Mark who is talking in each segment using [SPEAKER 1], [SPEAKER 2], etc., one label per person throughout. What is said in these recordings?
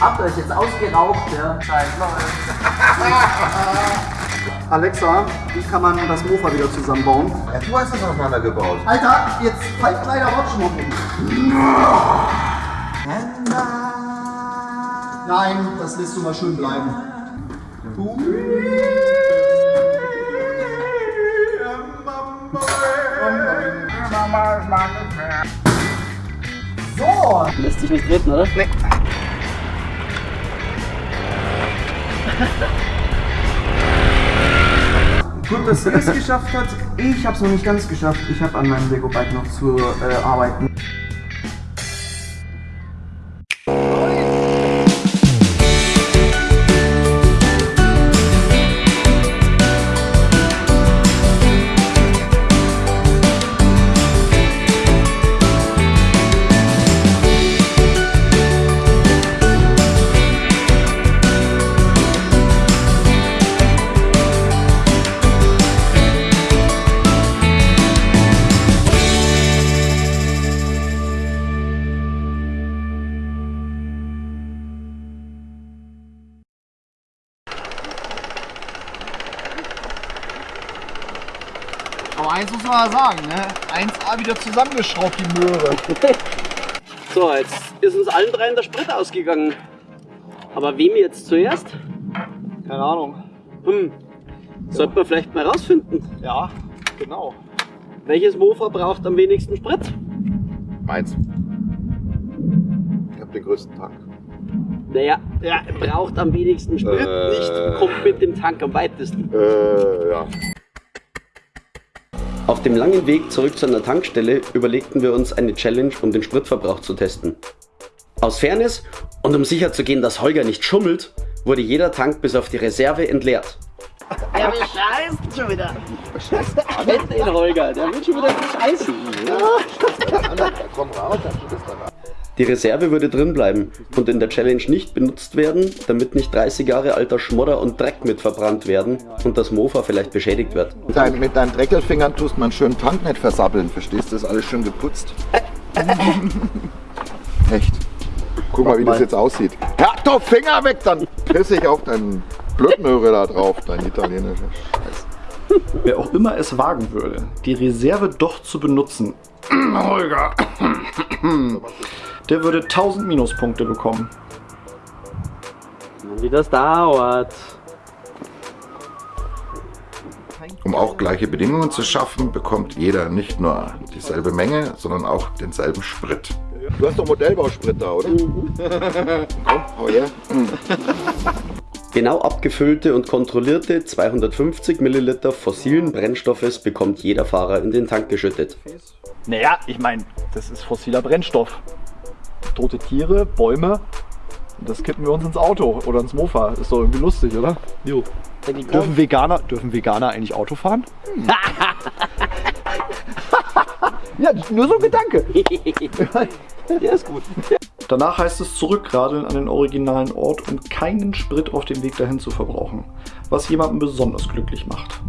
[SPEAKER 1] Habt euch jetzt ausgeraucht, ja? Zeit läuft.
[SPEAKER 2] Alexa, wie kann man das Mofa wieder zusammenbauen?
[SPEAKER 3] Ja, du hast das auseinandergebaut.
[SPEAKER 2] Alter, jetzt halt kleiner Rotschmucken. Nein, das lässt du mal schön bleiben.
[SPEAKER 1] Lässt sich nicht treten, oder? Nee.
[SPEAKER 2] gut, dass ihr es geschafft habt. Ich habe es noch nicht ganz geschafft. Ich habe an meinem Lego-Bike noch zu äh, arbeiten.
[SPEAKER 4] Mal sagen, ne? 1A wieder zusammengeschraubt, die Möhre.
[SPEAKER 1] So, jetzt ist uns allen dreien der Sprit ausgegangen. Aber wem jetzt zuerst?
[SPEAKER 4] Keine Ahnung.
[SPEAKER 1] Hm. Sollten wir vielleicht mal rausfinden.
[SPEAKER 4] Ja, genau.
[SPEAKER 1] Welches Mofa braucht am wenigsten Sprit?
[SPEAKER 3] Meins. Ich hab den größten Tank.
[SPEAKER 1] Naja, er braucht am wenigsten Sprit,
[SPEAKER 3] Äh.
[SPEAKER 1] nicht kommt mit dem Tank am weitesten.
[SPEAKER 3] Äh, ja.
[SPEAKER 5] Auf dem langen Weg zurück zu einer Tankstelle überlegten wir uns eine Challenge, um den Spritverbrauch zu testen. Aus Fairness und um sicherzugehen, dass Holger nicht schummelt, wurde jeder Tank bis auf die Reserve entleert.
[SPEAKER 1] Der bescheißt schon wieder. Kennt den Holger, der wird schon wieder bescheißen.
[SPEAKER 3] Komm raus, dann es dann.
[SPEAKER 5] Die Reserve würde drin bleiben und in der Challenge nicht benutzt werden, damit nicht 30 Jahre alter Schmodder und Dreck mit verbrannt werden und das Mofa vielleicht beschädigt wird.
[SPEAKER 3] Mit, dein, mit deinen Dreckelfingern tust man schön Tank nicht versappeln, verstehst du? Das ist alles schön geputzt. Echt. Guck mal, wie das jetzt aussieht. Ja, doch, Finger weg, dann piss ich auf deinen Blödmöhre da drauf, dein italienischer Scheiß.
[SPEAKER 6] Wer auch immer es wagen würde, die Reserve doch zu benutzen, Holger, der würde 1000 Minuspunkte bekommen.
[SPEAKER 1] Wie das dauert.
[SPEAKER 3] Um auch gleiche Bedingungen zu schaffen, bekommt jeder nicht nur dieselbe Menge, sondern auch denselben Sprit. Du hast doch Modellbausprit da, oder? Komm, hau her.
[SPEAKER 5] Genau abgefüllte und kontrollierte 250 Milliliter fossilen Brennstoffes bekommt jeder Fahrer in den Tank geschüttet.
[SPEAKER 4] Naja, ich meine, das ist fossiler Brennstoff. Tote Tiere, Bäume. Und das kippen wir uns ins Auto oder ins Mofa. Ist doch irgendwie lustig, oder? Jo. Dürfen Veganer, dürfen Veganer eigentlich Auto fahren? ja, nur so ein Gedanke.
[SPEAKER 1] Der ist gut.
[SPEAKER 6] Danach heißt es zurückradeln an den originalen Ort, um keinen Sprit auf dem Weg dahin zu verbrauchen, was jemanden besonders glücklich macht.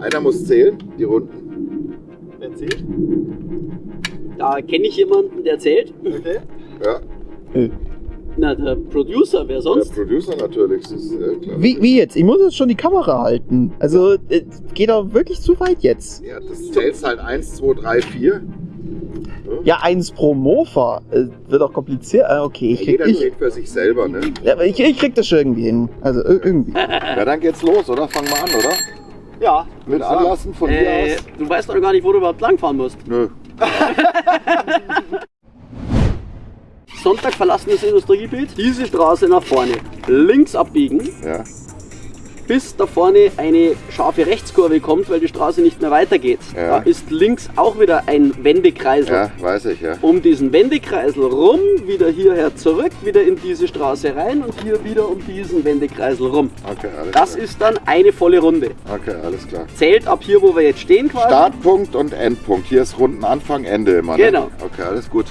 [SPEAKER 3] Einer muss zählen, die Runden.
[SPEAKER 4] Erzählt.
[SPEAKER 1] Da kenne ich jemanden, der zählt.
[SPEAKER 4] Okay.
[SPEAKER 3] Ja,
[SPEAKER 1] Na, der Producer, wer
[SPEAKER 3] der
[SPEAKER 1] sonst?
[SPEAKER 3] Producer natürlich, das ist äh, klar.
[SPEAKER 7] Wie, wie jetzt? Ich muss jetzt schon die Kamera halten. Also, äh, geht doch wirklich zu weit jetzt.
[SPEAKER 3] Ja, das zählst halt 1, 2, 3, 4.
[SPEAKER 7] Ja, eins pro Mofa. Äh, wird auch kompliziert. Ah, okay, ich krieg,
[SPEAKER 3] Jeder
[SPEAKER 7] ich,
[SPEAKER 3] zählt für sich selber, ne?
[SPEAKER 7] ja, aber ich, ich krieg das schon irgendwie hin. Also, ir- irgendwie.
[SPEAKER 3] Ja, dann geht's los, oder? Fangen wir an, oder?
[SPEAKER 4] Ja,
[SPEAKER 3] Mit Anlassen von
[SPEAKER 1] Äh,
[SPEAKER 3] hier aus?
[SPEAKER 1] du weißt doch gar nicht, wo du überhaupt langfahren musst.
[SPEAKER 3] Nö.
[SPEAKER 1] Sonntag verlassenes Industriegebiet, diese Straße nach vorne, links abbiegen,
[SPEAKER 3] Ja.
[SPEAKER 1] Bis da vorne eine scharfe Rechtskurve kommt, weil die Straße nicht mehr weitergeht.
[SPEAKER 3] Ja.
[SPEAKER 1] Da ist links auch wieder ein Wendekreisel.
[SPEAKER 3] Ja, weiß ich, ja.
[SPEAKER 1] Um diesen Wendekreisel rum, wieder hierher zurück, wieder in diese Straße rein und hier wieder um diesen Wendekreisel rum.
[SPEAKER 3] Okay, alles
[SPEAKER 1] Das
[SPEAKER 3] klar.
[SPEAKER 1] ist dann eine volle Runde.
[SPEAKER 3] Okay, alles klar.
[SPEAKER 1] Zählt ab hier, wo wir jetzt stehen quasi.
[SPEAKER 3] Startpunkt und Endpunkt. Hier ist Rundenanfang, Ende immer. Ne?
[SPEAKER 1] Genau.
[SPEAKER 3] Okay, alles gut.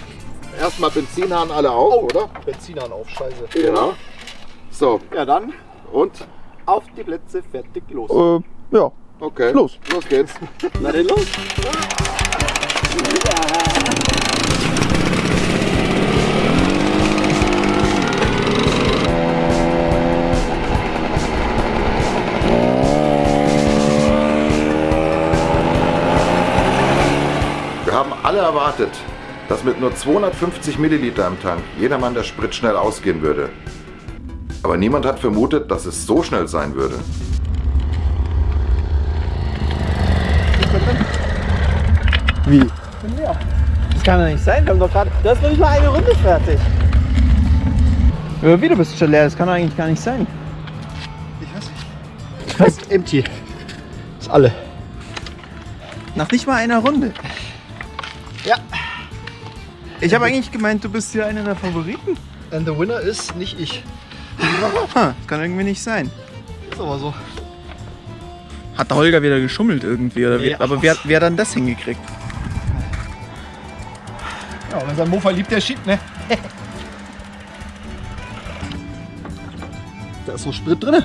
[SPEAKER 3] Erstmal Benzinhahn alle auf, oder?
[SPEAKER 4] Benzinern auf, scheiße.
[SPEAKER 3] Genau. So,
[SPEAKER 4] Ja, dann
[SPEAKER 3] und?
[SPEAKER 4] Auf die Plätze, fertig, los.
[SPEAKER 7] Äh, ja.
[SPEAKER 8] Okay.
[SPEAKER 7] Los.
[SPEAKER 8] Los geht's.
[SPEAKER 1] Na dann los.
[SPEAKER 8] Wir haben alle erwartet, dass mit nur 250 Milliliter im Tank jedermann der Sprit schnell ausgehen würde. Aber niemand hat vermutet, dass es so schnell sein würde.
[SPEAKER 7] Wie? Das kann doch nicht sein. Wir haben doch gerade. Du hast noch nicht mal eine Runde fertig. Ja, wie du bist schon leer. Das kann doch eigentlich gar nicht sein. Ich weiß nicht. Fast empty. Ist alle. Nach nicht mal einer Runde. Ja. Ich habe eigentlich gemeint, du bist hier einer der Favoriten.
[SPEAKER 4] And the winner ist nicht ich.
[SPEAKER 7] Das kann irgendwie nicht sein.
[SPEAKER 4] Ist aber so.
[SPEAKER 7] Hat der Holger wieder geschummelt irgendwie? Oder wie?
[SPEAKER 4] Ja.
[SPEAKER 7] Aber wer, wer hat dann das hingekriegt?
[SPEAKER 4] Ja, wenn sein Mofa liebt, der schiebt, ne? da ist noch Sprit drin.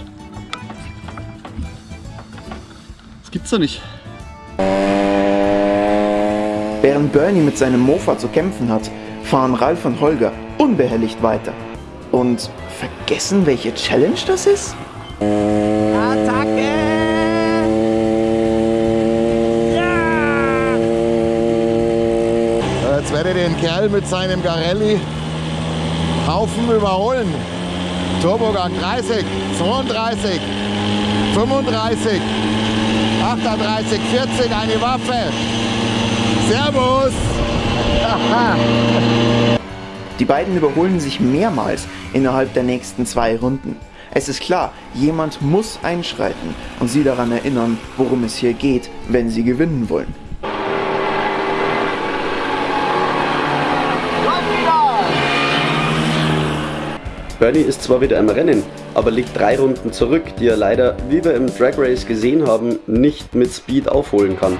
[SPEAKER 4] Das gibt's doch nicht.
[SPEAKER 7] Während Bernie mit seinem Mofa zu kämpfen hat, fahren Ralf und Holger unbehelligt weiter. Und vergessen, welche Challenge das ist?
[SPEAKER 8] Jetzt werde ich den Kerl mit seinem Garelli Haufen überholen. Turbogang 30, 32, 35, 38, 40, eine Waffe. Servus!
[SPEAKER 7] Die beiden überholen sich mehrmals innerhalb der nächsten zwei Runden. Es ist klar, jemand muss einschreiten und sie daran erinnern, worum es hier geht, wenn sie gewinnen wollen.
[SPEAKER 9] Bernie ist zwar wieder im Rennen, aber liegt drei Runden zurück, die er leider, wie wir im Drag Race gesehen haben, nicht mit Speed aufholen kann.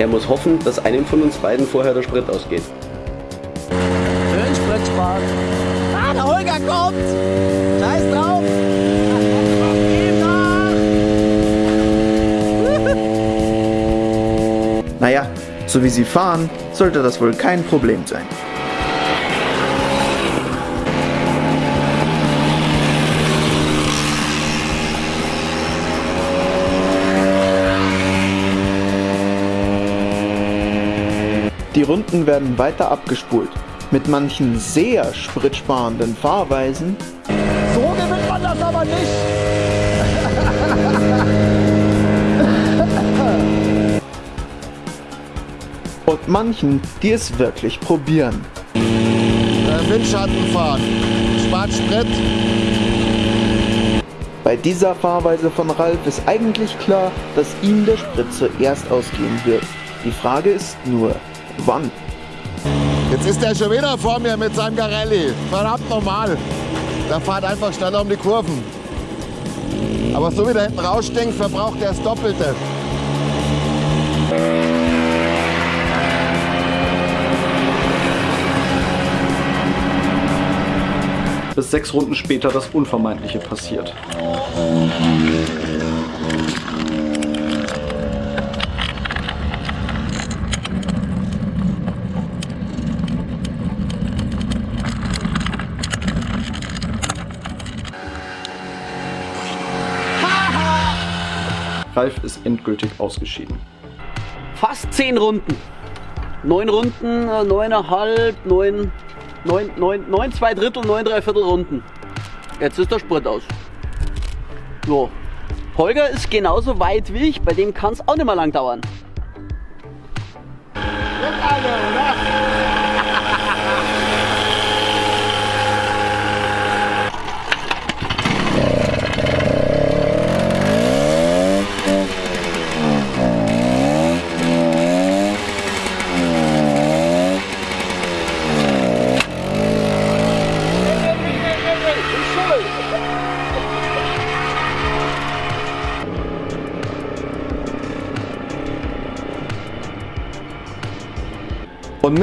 [SPEAKER 9] Er muss hoffen, dass einem von uns beiden vorher der Sprit ausgeht.
[SPEAKER 10] Schön Spritspaß. Ah, der Holger kommt. Scheiß drauf.
[SPEAKER 7] Naja, so wie sie fahren, sollte das wohl kein Problem sein. Die Runden werden weiter abgespult. Mit manchen sehr spritsparenden Fahrweisen
[SPEAKER 10] So gewinnt man das aber nicht.
[SPEAKER 7] und manchen, die es wirklich probieren.
[SPEAKER 8] Äh, Windschatten fahren. Spart Sprit.
[SPEAKER 7] Bei dieser Fahrweise von Ralf ist eigentlich klar, dass ihm der Sprit zuerst ausgehen wird. Die Frage ist nur, wann?
[SPEAKER 8] Jetzt ist er schon wieder vor mir mit seinem Garelli. Verdammt normal. Der fährt einfach schneller um die Kurven. Aber so wie der hinten rausstinkt, verbraucht er das Doppelte.
[SPEAKER 6] Bis sechs Runden später das Unvermeidliche passiert. Ralf ist endgültig ausgeschieden.
[SPEAKER 1] Fast zehn Runden. Neun Runden, äh, neuneinhalb, neun, neun, neun, neun, zwei Drittel, neun, drei Viertel Runden. Jetzt ist der Sprit aus. So. Holger ist genauso weit wie ich, bei dem kann es auch nicht mehr lang dauern.
[SPEAKER 7] Und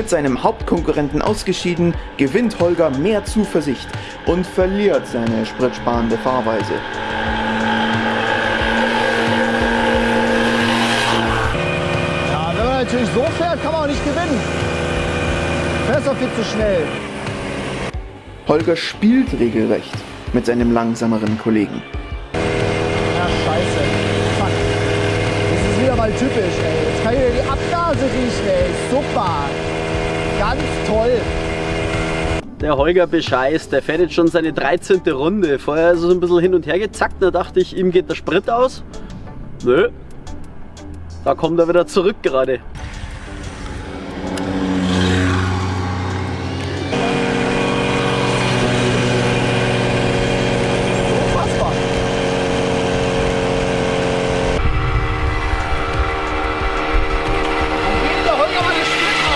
[SPEAKER 7] mit seinem Hauptkonkurrenten ausgeschieden, gewinnt Holger mehr Zuversicht und verliert seine spritsparende Fahrweise.
[SPEAKER 10] Ja, wenn man natürlich so fährt, kann man auch nicht gewinnen. Besser viel zu schnell.
[SPEAKER 2] Holger spielt regelrecht mit seinem langsameren Kollegen.
[SPEAKER 10] Ja, scheiße. Fuck. Das ist wieder mal typisch, ey. Jetzt kann ich wieder die Abgase riechen, ey. Super. Ganz toll.
[SPEAKER 1] Der Holger bescheißt, der fährt jetzt schon seine 13. Runde. Vorher ist er so ein bisschen hin und her gezackt, da dachte ich, ihm geht der Sprit aus. Nö. Da kommt er wieder zurück gerade.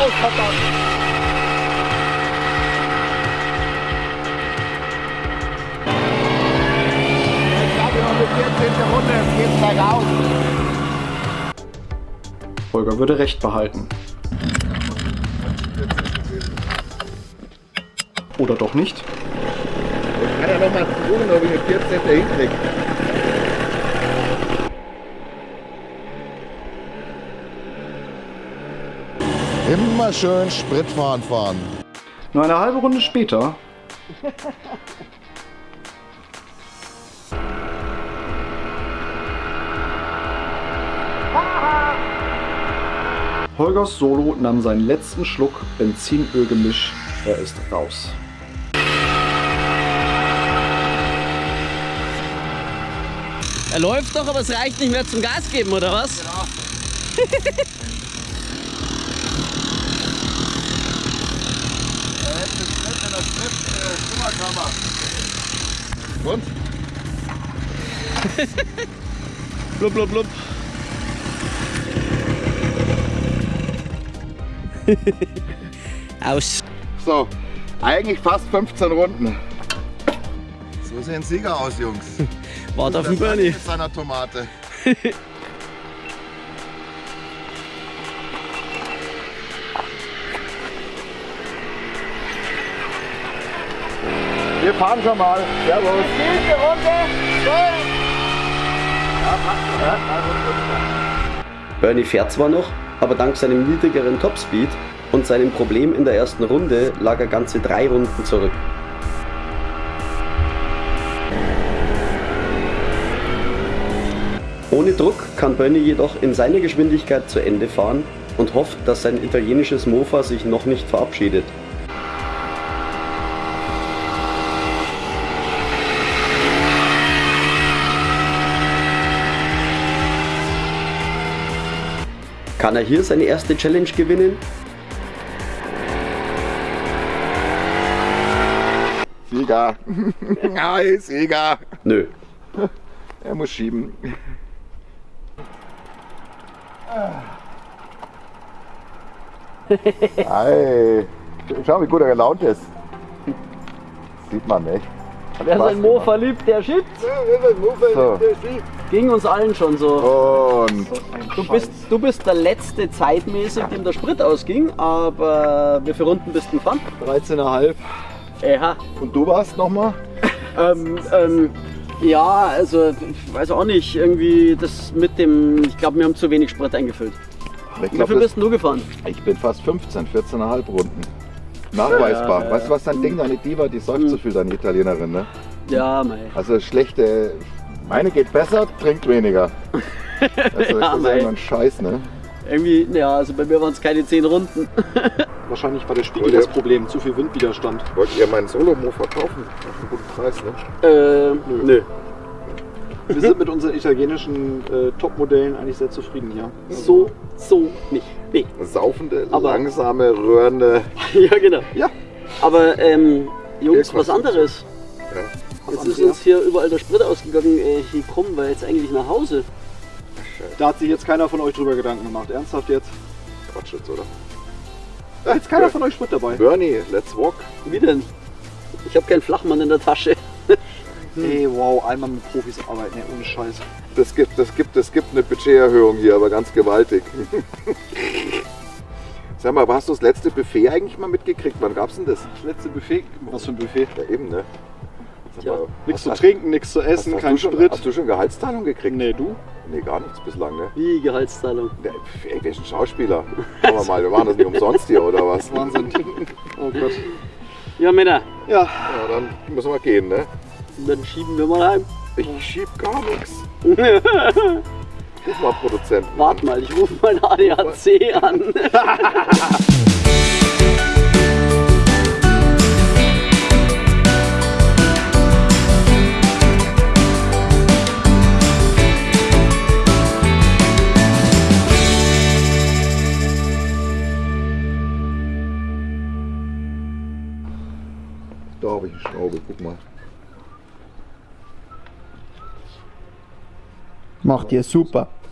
[SPEAKER 10] Unfassbar. 14. Runde, geht's gleich aus.
[SPEAKER 6] Holger würde recht behalten. Oder doch nicht?
[SPEAKER 3] Ich kann ja noch mal versuchen, ob ich den 14. hinkriege.
[SPEAKER 8] Immer schön Spritfahren fahren.
[SPEAKER 6] Nur eine halbe Runde später Holgers Solo nahm seinen letzten Schluck Benzinölgemisch. Er ist raus.
[SPEAKER 1] Er läuft doch, aber es reicht nicht mehr zum Gas geben, oder was?
[SPEAKER 3] Und?
[SPEAKER 1] Blub, blub, blub. Aus.
[SPEAKER 3] So, eigentlich fast 15 Runden. So sehen Sieger aus, Jungs.
[SPEAKER 1] Wart auf den Bernie.
[SPEAKER 3] Mit seiner Tomate.
[SPEAKER 4] Wir fahren schon mal. Servus.
[SPEAKER 10] Vierte Runde.
[SPEAKER 5] Bernie fährt zwar noch, aber dank seinem niedrigeren Topspeed und seinem Problem in der ersten Runde lag er ganze drei Runden zurück. Ohne Druck kann Bernie jedoch in seiner Geschwindigkeit zu Ende fahren und hofft, dass sein italienisches Mofa sich noch nicht verabschiedet. Kann er hier seine erste Challenge gewinnen?
[SPEAKER 3] Sieger. Hi, Sieger.
[SPEAKER 5] Nö.
[SPEAKER 3] Er muss schieben. Hi. Schau, wie gut er gelaunt ist. Sieht man nicht.
[SPEAKER 1] Wer sein Mofa liebt, der schiebt.
[SPEAKER 3] So.
[SPEAKER 1] Ging uns allen schon so.
[SPEAKER 3] Und
[SPEAKER 1] Du bist, du bist der letzte zeitmäßig, dem der Sprit ausging, aber wie viele Runden bist du gefahren?
[SPEAKER 4] 13,5.
[SPEAKER 1] Ja,
[SPEAKER 3] Und du warst nochmal?
[SPEAKER 1] ähm, ähm, ja, also ich weiß auch nicht, irgendwie das mit dem, ich glaube, wir haben zu wenig Sprit eingefüllt.
[SPEAKER 3] Ich,
[SPEAKER 1] Wie
[SPEAKER 3] glaub,
[SPEAKER 1] viel bist du gefahren?
[SPEAKER 3] ich bin fast 15, 14,5 Runden. Nachweisbar.
[SPEAKER 1] Ja.
[SPEAKER 3] Weißt du, was dein Ding, deine Diva, die säuft so viel, deine Italienerin, ne?
[SPEAKER 1] Ja, mei.
[SPEAKER 3] Also schlechte. Meine geht besser, trinkt weniger. Also das
[SPEAKER 1] Ja,
[SPEAKER 3] ist irgendwann Scheiß, ne?
[SPEAKER 1] Irgendwie, ja, also bei mir waren es keine 10 Runden.
[SPEAKER 6] Wahrscheinlich war der Spiegel das Problem, zu viel Windwiderstand.
[SPEAKER 3] Wollt ihr meinen Solo-Mo verkaufen? Auf einen guten Preis, ne?
[SPEAKER 1] äh, nö.
[SPEAKER 6] Wir sind mit unseren italienischen äh, Top-Modellen eigentlich sehr zufrieden hier.
[SPEAKER 1] So, so nicht. Nee.
[SPEAKER 3] Saufende,
[SPEAKER 1] Aber-
[SPEAKER 3] langsame, rührende.
[SPEAKER 1] ja, genau.
[SPEAKER 3] Ja.
[SPEAKER 1] Aber, ähm, Jungs, was anderes.
[SPEAKER 3] Ja.
[SPEAKER 1] Jetzt ist uns hier überall der Sprit ausgegangen. Äh, hier kommen wir jetzt eigentlich nach Hause.
[SPEAKER 6] Da hat sich jetzt keiner von euch drüber Gedanken gemacht. Ernsthaft jetzt?
[SPEAKER 3] Quatsch jetzt, oder?
[SPEAKER 6] Da ist keiner von euch Sprit dabei.
[SPEAKER 3] Bernie, let's walk.
[SPEAKER 1] Wie denn? Ich habe keinen Flachmann in der Tasche.
[SPEAKER 6] Ey, wow, einmal mit Profis arbeiten, ey, ohne Scheiß.
[SPEAKER 3] Das gibt, das gibt, das gibt eine Budgeterhöhung hier, aber ganz gewaltig. Sag mal, aber hast du das letzte Buffet eigentlich mal mitgekriegt? Wann gab's denn das?
[SPEAKER 6] Das letzte Buffet. Was für ein Buffet?
[SPEAKER 3] Ja, eben, ne?
[SPEAKER 1] Ja.
[SPEAKER 3] mal,
[SPEAKER 6] Nichts zu trinken, nichts zu essen,
[SPEAKER 3] hast
[SPEAKER 6] kein
[SPEAKER 3] du schon,
[SPEAKER 6] Sprit.
[SPEAKER 3] Hast du schon Gehaltsteilung gekriegt?
[SPEAKER 6] Nee, du?
[SPEAKER 3] Nee, gar nichts bislang, ne?
[SPEAKER 1] Wie Gehaltszahlung?
[SPEAKER 3] Ist ein Schauspieler? Schauen wir mal, wir machen das nicht umsonst hier, oder was?
[SPEAKER 11] Wahnsinn. Oh Gott.
[SPEAKER 1] Ja, Männer,
[SPEAKER 11] Ja,
[SPEAKER 3] Ja, dann müssen wir gehen, ne?
[SPEAKER 1] dann schieben wir mal heim.
[SPEAKER 3] Ich schieb gar nichts. Ruf mal Produzenten.
[SPEAKER 1] Wart mal, ich rufe mein ADAC an.
[SPEAKER 3] habe ich eine Schraube, guck mal.
[SPEAKER 7] Macht ihr super.